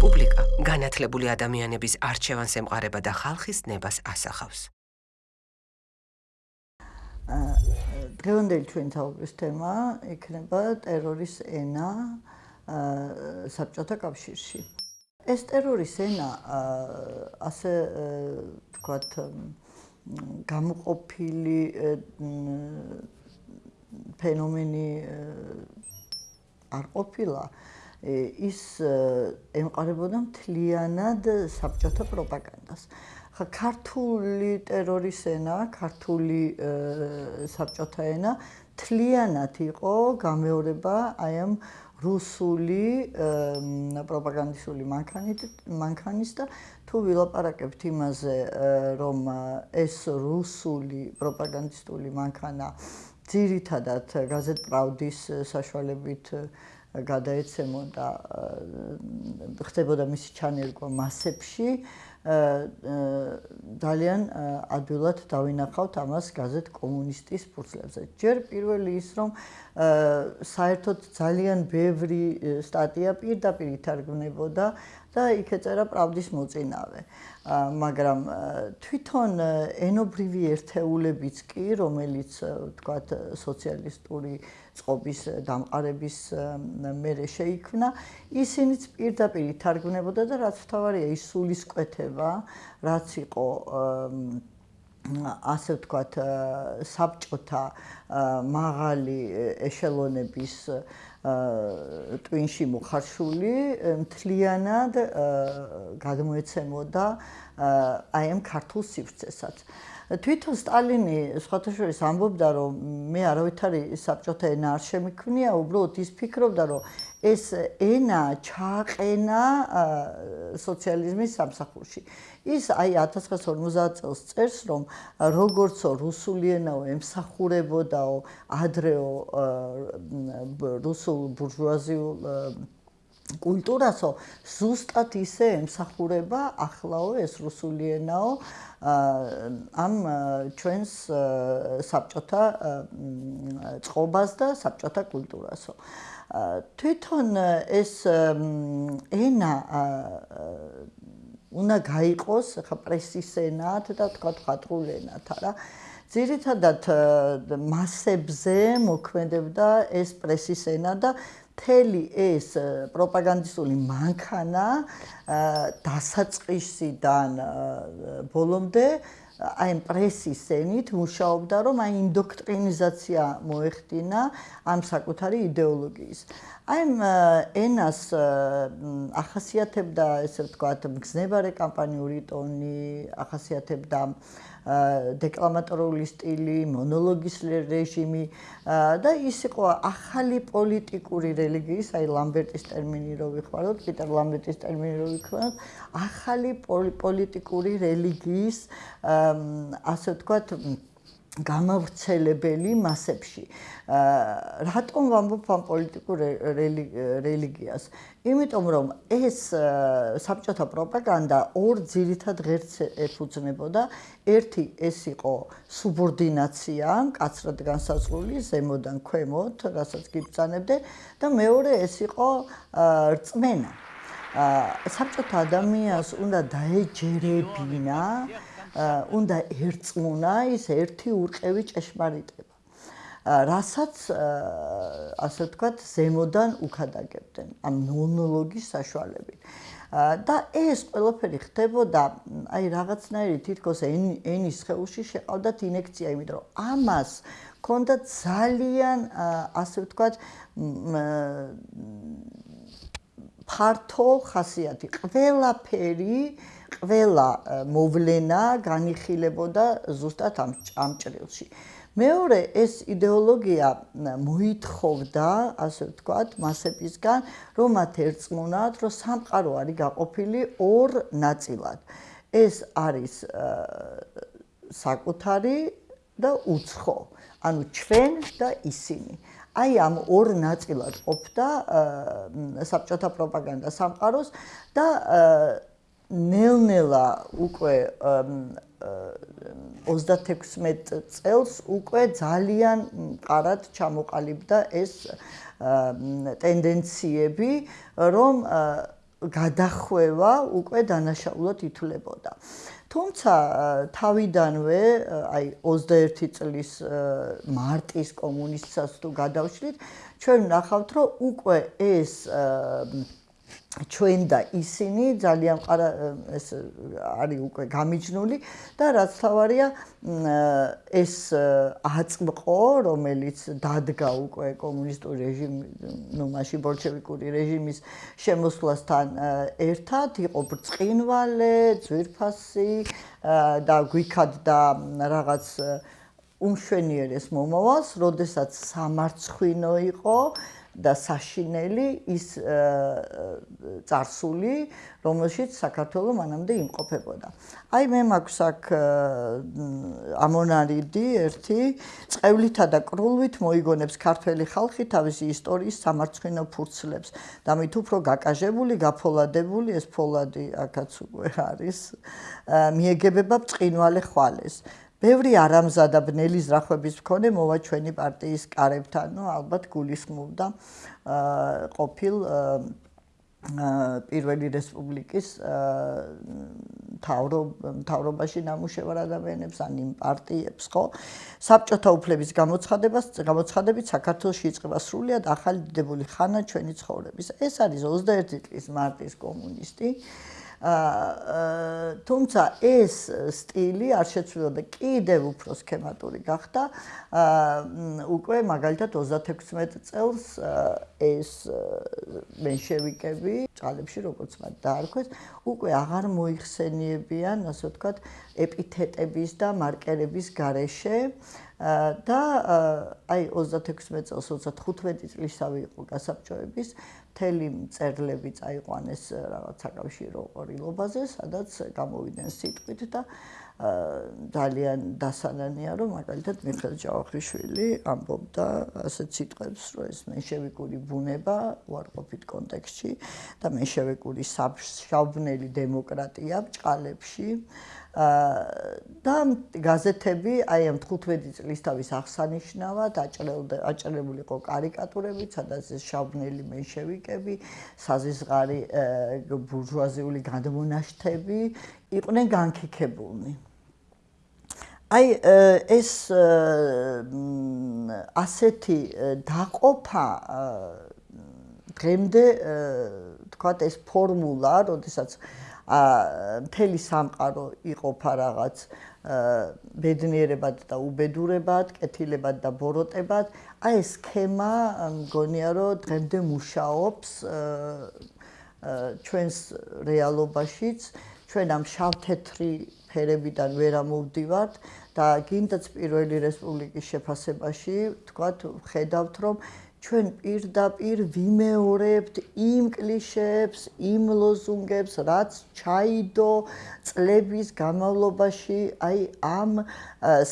რესპუბლიკა განათლებული ადამიანების არჩევანს ემყარება და ხალხის ნებას ასახავს. დღევანდელი ჩვენი საუბრის თემა იქნება ტერორის ენა საბჭოთა კავშირში. ეს ტერორის ენა ასე თქვათ გამოყოფილი ფენომენი არ ყოფილა ის ემყარებოდა მთლიანად საბჭოთა პროპაგანდას. ხა ქართული ტერორის ენა, ქართული საბჭოთა ენა მთლიანად იყო გამეორება აი ამ რუსული პროპაგანდისტული მანქანით მანქანის და თუ ვილაპარაკებთ იმაზე რომ ეს რუსული პროპაგანდისტული მანქანა ძირითადად გაზეთ პრავდის საშუალებით გადაეცემოდა ხდებოდა მისი ჩანერგვა მასებში ძალიან ადვილად დავინახავთ ამას გაზეთ კომუნისტის ფურცლებზე. ჯერ პირველი ის რომ საერთოდ ძალიან ბევრი სტატია პირდაპირ ითარგმნებოდა და იქ ეწერა პრავდის მოწინავე. მაგრამ თვითონ ენობრივი ერთეულებიც კი, რომელიც ვთქვათ სოციალისტური წყობის დამყარების მერე შეიქმნა, ისინიც პირდაპირ ითარგმნებოდა და რაც თავარია ის სულისკვეთება, რაც იყო ასე ვთქვათ საბჭოთა მაღალი ეშელონების ტვინში მოხარშული მთლიანად გადმოეცემოდა აი ამ ქართულ სივრცესაც. თვითონ სტალინი სხვათა შორის ამბობდა რომ მე არავითარი საბჭოთა ენა არ შემიქმნია, უბრალოდ ის ფიქრობდა რომ ეს ენა ჩააყენა სოციალიზმის სამსახურში. ის აი 1950 წელს წერს რომ როგორცო რუსული ენაო ემსახურებოდაო ადრეო რუსულ ბურჟუაზიულ კულტურასო ზუსტად ისე ემსახურება ახლაო ეს რუსული ენაო ამ ჩვენს საბჭოთა წყობას და საბჭოთა კულტურასო თვითონ ეს ენა უნდა გაიყოს ხა პრესის ენად და თქვა ხატრულ ენად არა? ძირითადად მასებზე მოქმედებდა ეს პრესის ენა და მთელი ეს პროპაგანდისტული მანქანა დასაწყისიდან ბოლომდე აი პრესის ენით მუშაობდა რომ აი ინდოქტრინიზაცია მოეხდინა ამ საკუთარი იდეოლოგიის. აი ენას ახასიათებდა ესე ვთქვათ მგზნებარე კამპანიური ტონი, ახასიათებდა დეკლამატორული სტილი, მონოლოგის რეჟიმი და ის იყო ახალი პოლიტიკური რელიგიის, აი ლამბერტის ტერმინი რო ვიხმაროთ, პიტერ ლამბერტის ტერმინი რო ვიხმაროთ, ახალი პოლიტიკური რელიგიის ასე ვთქვათ გამავრცელებელი მასებში. რატომ ვამბობ ამ პოლიტიკურ რელიგიას? იმიტომ რომ ეს საბჭოთა პროპაგანდა ორ ძირითად ღერც ეფუძნებოდა. ერთი ეს იყო სუბორდინაცია, კაცრად განსაზღვრული ზემოდან ქვემოთ, რასაც გიბრძანებდე და მეორე ეს იყო რწმენა. საბჭოთა ადამიანს უნდა დაეჯერებინა უნდა ერწმუნა ის ერთი ურყევი ჭეშმარიტება. რასაც ასე ვთქვათ, ზემოდან უქადაგებდნენ ამ მონოლოგის საშუალებით. და ეს ყველაფერი ხდებოდა აი რაღაცნაირი თითქოს ენის ხეულში შეყავდათ ინექცია, იმიტომ რომ ამას ქონდა ძალიან ასე ვთქვათ ფართო ხასიათი. ყველაფერი, ყველა მოვლენა განიხილებოდა ზუსტად ამ ჭამჭრილში. მეორე ეს идеოლოგია მოითხოვდა, ასე ვთქვათ, მასებისგან, რომ მათ ერწმუნათ, რომ სამყარო არის გაყოფილი ორ ნაწილად. ეს არის საკუთარი და უცხო, ანუ ჩვენ და ისინი. აი ამ ორ ნაწილად ყოფდა საბჭოთა პროპაგანდა სამყაროს და ნელ-ნელა უკვე 36 წელს უკვე ძალიან ყარად ჩამოყალიბდა ეს ტენდენციები, რომ გადახვევა უკვე დანაშაულად ითვლებოდა. თუმცა თავიდანვე აი 21 წლის მარტის კომუნისტსაც თუ გადავშლით, ჩვენ ვნახავთ, რომ უკვე ეს ჩვენ და ისინი ძალიან ყარა ეს არის უკვე გამიჯნული და რაც თავარია ეს აწმყო რომელიც დადგა უკვე კომუნისტური რეჟიმი ნუ მაშინ ბოლშევიკური რეჟიმის შემოსვლასთან ერთად იყო ბრწყინვალე, ძვირფასი და გვიქადდა რაღაც უმშვენიერეს მომავალს, როდესაც სამარცხვინო იყო და საშინელი ის царსული, რომელშიც საქართველო მანამდე იმყოფებოდა. აი მე მაქვს აქ ამონარიდი ერთი წყევლითა და კრულვით მოიგონებს ქართველი ხალხი თავისი ისტორიის სამარცხვინო ფურცლებს და მით უფრო გაკაჟებული, გაფოლადებული ეს ფოლადი აქაც უკვე არის მიეგებება ბწყინვალე ხვალეს. ბევრი არამზადა ბნელი ზრახვების მქონე მოვა ჩვენი პარტიის კარებთან, ну, ალბათ გულისხმობდა ყოფილ პირველი რესპუბლიკის თავრობაში ნამუშევარ ადამიანებს ან იმ პარტიებს, ხო? საბჭოთა უფლების გამოცხადებას, გამოცხადებით საქართველოს იწყება სრულიად ახალი დიდებული ხანა ჩვენი ცხოვრების. ეს არის 21 წლის მარტის კომუნისტი. აა თუმცა ეს სტილი არ შეცვლოდა კიდევ უფრო სქემატური გახდა. აა უკვე მაგალითად 36 წელს ეს მენშევიკები ჭალებში როგორც მათ დაარქვეს უკვე აღარ მოიხსენიებიან ასე ვთქვათ ეპითეტების და მარკერების გარეშე. და აი 36 წელს 35 წლისავე იყო გასაბჭოების მთელი წერლები წაიყვანეს რაღაც საკავშირო ყრილობაზე, სადაც გამოვიდნენ სიტყვით და ძალიან დასანანია, რომ მაგალითად მიხელ ჯავახიშვილი ამბობდა ასეთ სიტყვებს, რომ ეს მენშევიკური ბუნება უარყოფით კონტექსტში და მენშევიკური შავბნელი დემოკრატია ბჭყალებში და გაზეთები აი ამ 15 წლის თავის აღსანიშნავად აჭრელდა აჭრებული იყო კარიკატურები, სადაც ეს შავბნელი მენშევიკები, საზისღარი ბურჟუაზიული გადმონაშთები იყვნენ განკიქებულნი. აი ეს ასეთი დაყოფა დღემდე თქვათ ეს ფორმულა, როდესაც მთელი სამყარო იყოფა რაღაც ბედნიერებად და უბედურებად, კეთილებად და ბოროტებად. აი ეს სქემა მგონია რომ დღემდე მუშაობს ჩვენს რეალობაშიც. ჩვენ ამ შავ-თეთრი ფერებიდან ვერ ამოვდივართ და გინდაც პირველი რესპუბლიკის შეფასებაში თქვათ ხედავთ რომ ჩვენ პირდაპირ ვიმეორებთ იმ კლიშეებს, იმ ლოზუნგებს, რაც ჩაიდო წლების განმავლობაში აი ამ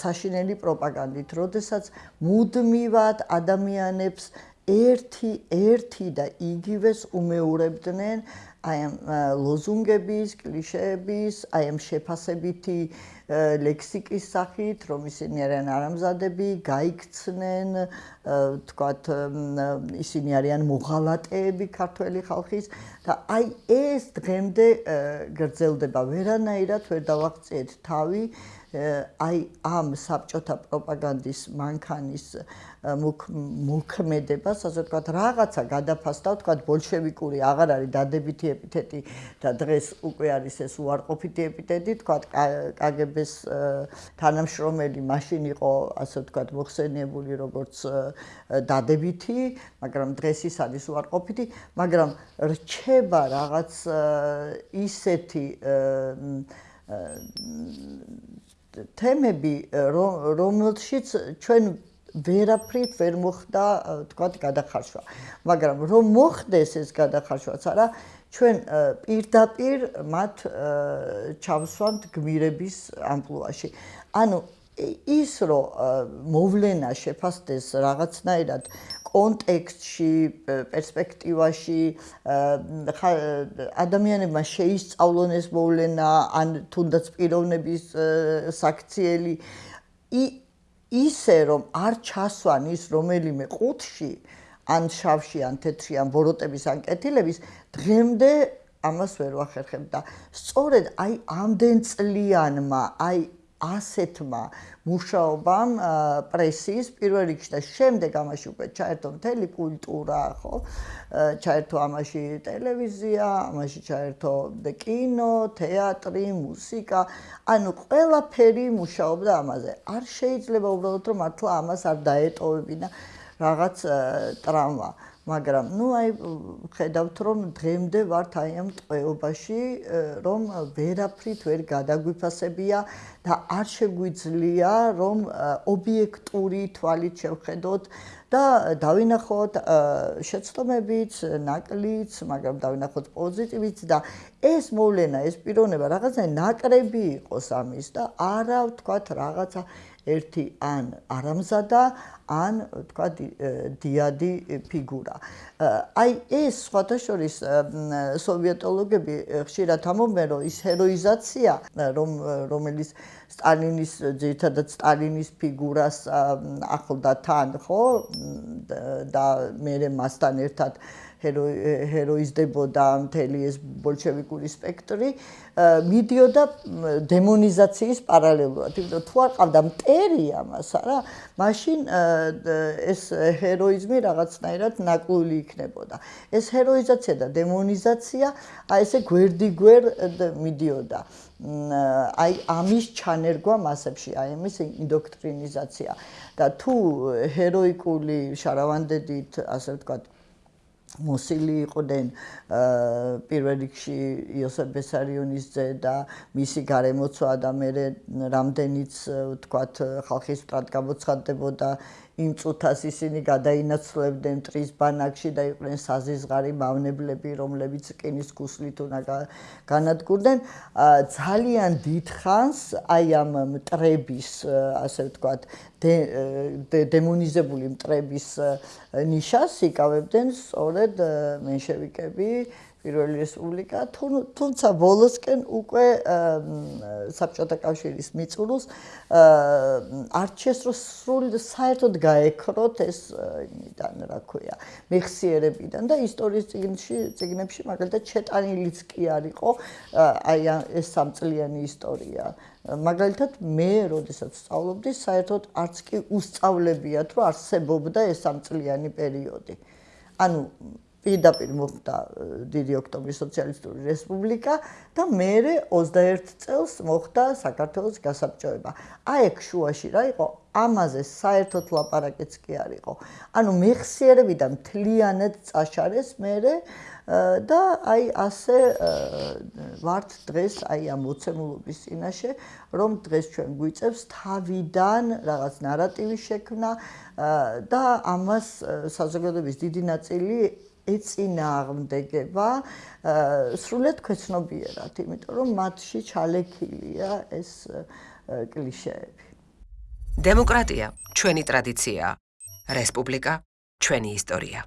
საშინელი პროპაგანდით, როდესაც მუდმივად ადამიანებს ერთი ერთი და იგივეს უმეორებდნენ აი ამ ლოზუნგების, კლიშეების, აი ამ შეფასებითი ლექსიკის სახით, რომ ისინი არიან არამზადები, გაიქცნენ, თქვათ, ისინი არიან მოღალატეები ქართველი ხალხის და აი ეს დღემდე გრძელდება. ვერანაირად ვერ დავაღწიეთ თავი აი ამ საბჭოთა პროპაგანდის მანქანის მოქმედებას, ასე ვთქვათ, რაღაცა გადაფასდა, ვთქვათ, ბოლშევიკური აღარ არის დადებითი ეპითეტი და დღეს უკვე არის ეს უარყოფითი ეპითეტი, ვთქვათ, კგბ-ს თანამშრომელი მაშინ იყო, ასე ვთქვათ, მოხსენიებული როგორც დადებითი, მაგრამ დღეს ის არის უარყოფითი, მაგრამ რჩება რაღაც ისეთი თემები რომელშიც ჩვენ ვერაფრით ვერ მოხდა თქვა გადახარშვა. მაგრამ რომ მოხდეს ეს გადახარშვაც არა ჩვენ პირდაპირ მათ ჩავსვამთ გმირების ამპლუაში. ანუ ის რომ მოვლენა შეფასდეს რაღაცნაირად კონტექსტში, პერსპექტივაში ადამიანებმა შეისწავლონ ეს მოვლენა, ან თუნდაც პიროვნების საქციელი. ისე რომ არ ჩასვან ის რომელიმე ყუთში, ან შავში, ან თეთრი, ან ბოროტების ან კეთილების, დღემდე ამას ვერ ვახერხებ და სწორედ აი ამდენ წლიანმა აი ასეთმა მუშაობამ პრესის პირველ რიგში და შემდეგ ამაში უკვე ჩაერთო მთელი კულტურა, ხო? ჩაერთო ამაში ტელევიზია, ამაში ჩაერთო კინო, თეატრი, მუსიკა, ანუ ყველაფერი მუშაობდა ამაზე. არ შეიძლება უბრალოდ რომ მართლა ამას არ დაეტოვებინა რაღაც ტრავმა. მაგრამ ნუ აი ხედავთ რომ დღემდე ვართ აი ამ ტყვეობაში რომ ვერაფრით ვერ გადაგვიფასებია და არ შეგვიძლია რომ ობიექტური თვალით შევხედოთ და დავინახოთ შეცდომებიც, ნაკლიც, მაგრამ დავინახოთ პოზიტივიც და ეს მოვლენა, ეს პიროვნება რაღაცა ნაკრები იყოს ამის და არა ვთქვათ რაღაცა ერთი ან არამზადა ან თქვა დიადი ფიგურა. აი ეს სხვათაშორის სოვიეტოლოგები ხშირად ამობენ რომ ის ჰეროიზაცია რომ რომელიც სტალინის ძირითადად სტალინის ფიგურას ახლდა თან ხო და მე მასთან ერთად ჰეროიზდებოდა მთელი ეს ბოლშევიკური სპექტრი მიდიოდა დემონიზაციის პარალელურად. იმიტომ თუ არ ყავდა მტერი ამას, არა, მაშინ ეს ჰეროიზმი რაღაცნაირად ნაკლული იქნებოდა. ეს ჰეროიზაცია და დემონიზაცია აი ესე გვერდიგვერ მიდიოდა. აი ამის ჩანერგვა მასებში, აი ამის ინდოქტრინიზაცია. და თუ ჰეროიკული შარავანდედით, ასე ვთქვათ, მოსილი იყვნენ პირველ რიგში იოსებ ბესარიონის ძე და მისი გარემოცვა და მე რამდენიც ვთქვათ ხალხის ფრად გამოცხადდებოდა იმ წუთას ისინი გადაინაცვლებდნენ ტრის ბანაკში და იყვნენ საზიზღარი მავნებლები, რომლებიც კინის გუსლით უნდა განადგურდნენ. ძალიან დიდხანს აი ამ მტრების, ასე ვთქვათ, დემონიზებული მტრების ნიშას იკავებდნენ სწორედ მენშევიკები. პირველი რესპუბლიკა თუმცა ბოლოსკენ უკვე საბჭოთა კავშირის მიწურულს არჩეს რომ სრულ საერთოდ გაექროთ ეს იმიდან რა ქვია მეხსიერებიდან და ისტორიის წიგნში წიგნებში მაგალითად ჩეტანილიც კი არისო აი ეს სამწლიანი ისტორია. მაგალითად მე როდესაც სწავლობდი საერთოდ არც კი უსწავლებიათ რომ არსებობდა ეს სამწლიანი პერიოდი. ანუ პირდაპირ მოხდა დიდი ოქტომბრის სოციალისტური რესპუბლიკა და მეორე 21 წელს მოხდა საქართველოს გასაბჭოება. აი ეგ შუაში რა იყო? ამაზე საერთოდ ლაპარაკიც კი არ იყო. ანუ მეხსიერებიდან მთლიანად წაშარეს მეორე და აი ასე ვართ დღეს აი ამ მოცემულობის წინაშე, რომ დღეს ჩვენ გვიწევს თავიდან რაღაც ნარატივის შექმნა და ამას საზოგადოების დიდი ნაწილი ეწინააღმდეგება სრულად ქვეცნობიერად, იმიტომ რომ მათში ჩალექილია ეს კლიშეები. დემოკრატია ჩვენი ტრადიციაა. რესპუბლიკა ჩვენი ისტორია.